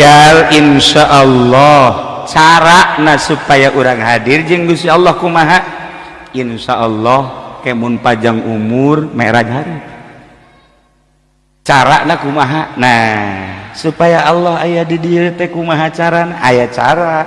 tinggal Insya Allah. Cara nah supaya orang hadir jeng Gusti Allah kumaha? Insya Allah kemun pajang umur merah hari. Cara nah kumaha? Nah supaya Allah ayah di diri teh kumaha cara ayah cara.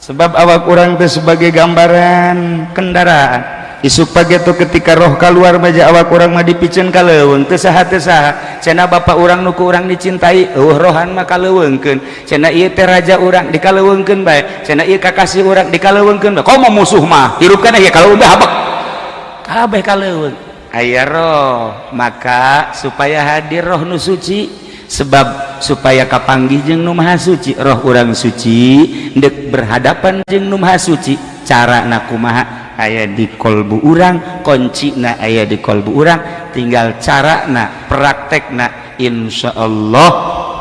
Sebab awak kurang teh sebagai gambaran kendaraan. isuk pagitu ketika roh keluar meja awak kurang mah dipicen kaleweng teu saha teu saha. Cenah bapak urang nu ku urang dicintai eueuh rohan mah kalewengkeun cenah ieu teh raja urang dikalewengkeun bae. Cenah ieu kakasih urang dikalewengkeun bae. Komo musuh mah hirup kana ieu kaleweng habak kabeh kaleweng aya roh maka supaya hadir roh nu suci sebab supaya kapanggih jeung nu maha suci roh urang suci dek berhadapan jeung nu maha suci cara nakumaha aya di kolbu urang konci na aya di kolbu urang tinggal cara na praktek na Insya Allah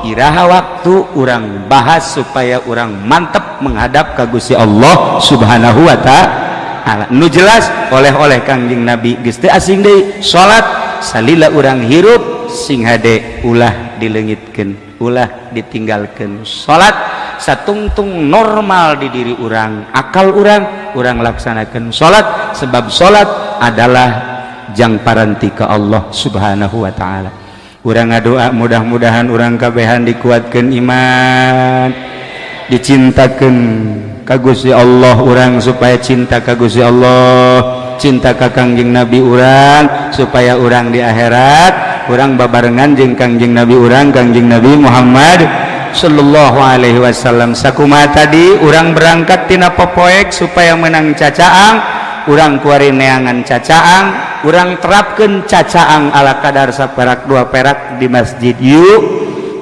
iraha waktu orang bahas supaya orang mantap menghadap kagusi Allah subhanahu wa ta'ala. Nu jelas oleh-oleh kangjing nabi gesti asing deh salat salila orang hirup sing hade ulah dilengitkan ulah ditinggalkan salat satungtung normal di diri orang akal orang orang laksanakan salat sebab salat adalah jangparanti ke Allah subhanahu Wa ta'ala. Orang doa mudah-mudahan orang kabehan dikuatkan iman dicintakan kagusi Allah orang supaya cinta kagusi Allah cinta ka Kangjing Nabi urang supaya orang di akhirat. Orang babarengan jeng Kangjing Nabi urang Kangjing Nabi Muhammad Shallallahu Alaihi Wasallam. Sakuma tadi orang berangkattina pepoek supaya menang cacaang orang kuari neangan cacaang orang terapkan cacaang ala kadar saperak dua perak di masjid yuk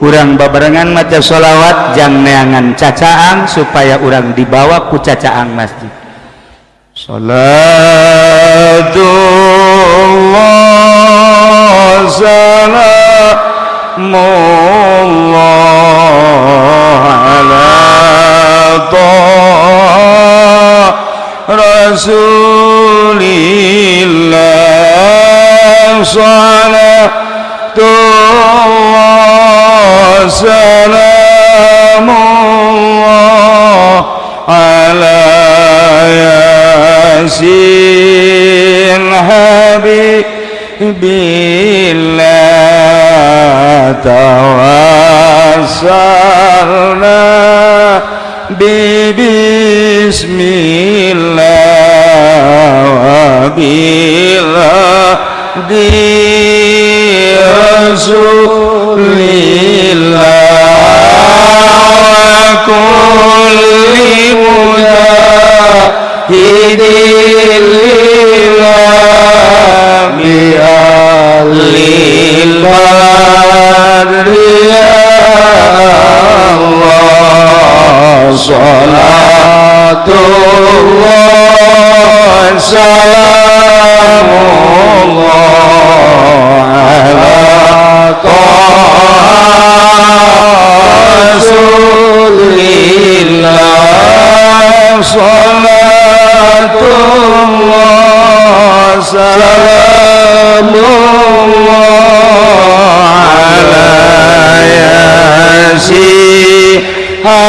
orang babarengan maca sholawat jang neangan cacaang supaya orang dibawa ku cacaang masjid. Salatullah salam الله على طه رسول الله صلاة الله سلام الله على ياسين حبيبي. tawassalna bi bismillah wa di rasulillah wa kulli mujahidin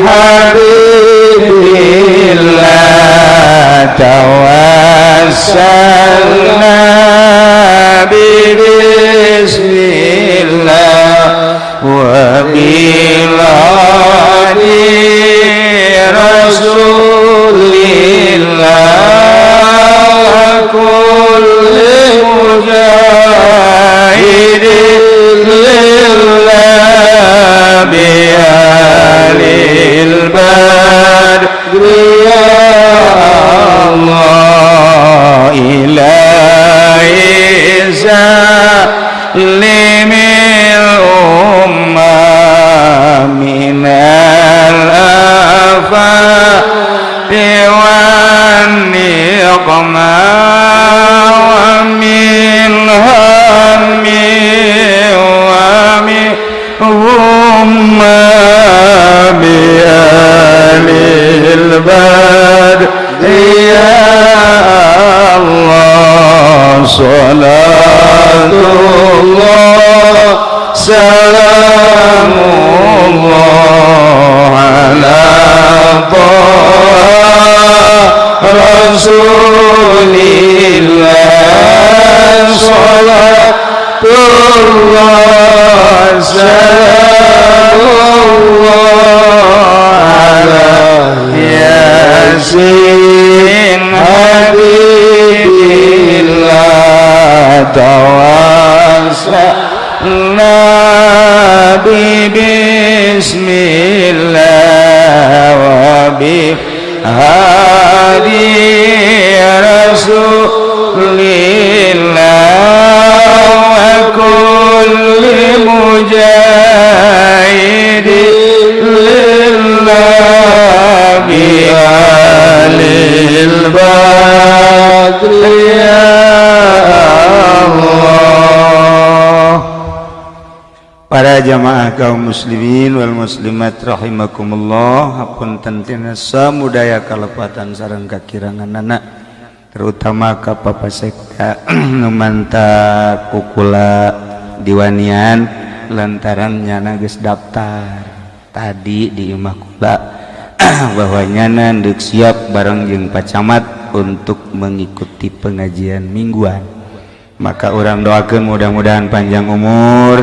Yeah. للمجاهد لله بأهل البدر. يا الله إلهي سالمين ومن هم بآل البدر. يا الله صلاة الله سلام الله على طه رسول ياسين حبيب الله توسلنا para jamaah kaum muslimin Wal muslimat rahimakumullah. Hapun tina samudaya kalepatan sarang kakirangan anak terutama ka papa sekta numanta kukula diwanian lantaran nyana geus daftar. Tadi di imah kula bahwa nyana deuk siap bareng jeung pacamat untuk mengikuti pengajian mingguan. Maka orang doakan mudah-mudahan panjang umur.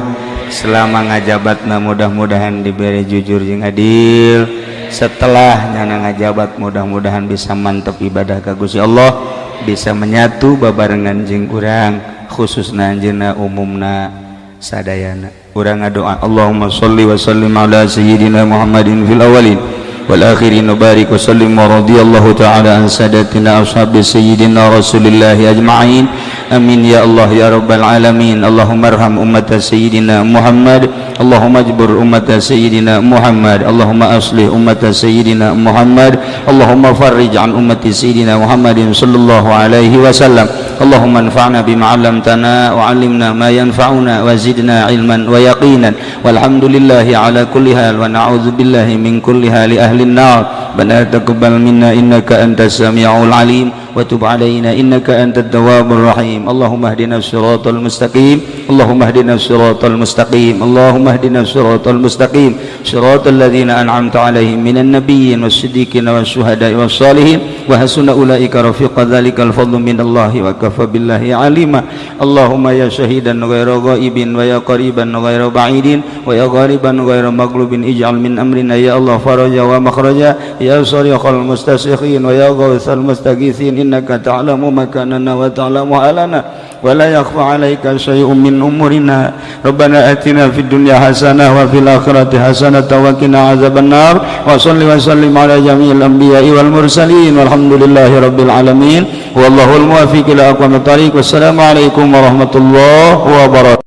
selama ngajabatna mudah-mudahan diberi jujur jeung adil. Setelah nyana ngajabat mudah-mudahan bisa mantap ibadah kagusi Allah bisa menyatu babarengan jeng kurang khusus nanjena umumna sadayana. Urang doa Allahumma sholli wa sallim ala sayyidina Muhammadin fil awalin wal akhirin barik wa sallim wa radhiyallahu ta'ala an sadatina ashabi sayyidina rasulillahi ajma'in. أمين. يا الله يا رب العالمين. اللهم ارحم أمة سيدنا محمد. اللهم اجبر أمة سيدنا محمد. اللهم أصلح أمة سيدنا محمد. اللهم فرج عن أمة سيدنا محمد صلى الله عليه وسلم. اللهم انفعنا بما علمتنا وعلمنا ما ينفعنا وزدنا علما ويقينا. والحمد لله على كل حال ونعوذ بالله من كل حال أهل النار. ربنا تقبل منا إنك أنت السميع العليم. وتب علينا إنك أنت التواب الرحيم. اللهم اهدنا الصراط المستقيم. اللهم اهدنا الصراط المستقيم. اللهم اهدنا الصراط المستقيم. صراط الذين أنعمت عليهم من النبيين والصديقين والشهداء والصالحين. وحسن أولئك رفيق ذلك الفضل من الله وكفى بالله عليما. اللهم يا شهيدا غير غائب ويا قريبا غير بعيد ويا غالبا غير مغلوب اجعل من أمرنا يا الله فرجا ومخرجا. يا صريخ المستسخين ويا غوث المستغيثين. إنك تعلم مكاننا وتعلم حالنا ولا يخفى عليك شيء من أمورنا. ربنا آتنا في الدنيا حسنة وفي الآخرة حسنة وقنا عذاب النار. وصل وسلم على جميع الأنبياء والمرسلين. والحمد لله رب العالمين. والله الموافق إلى أقوم الطريق. والسلام عليكم ورحمة الله وبركاته.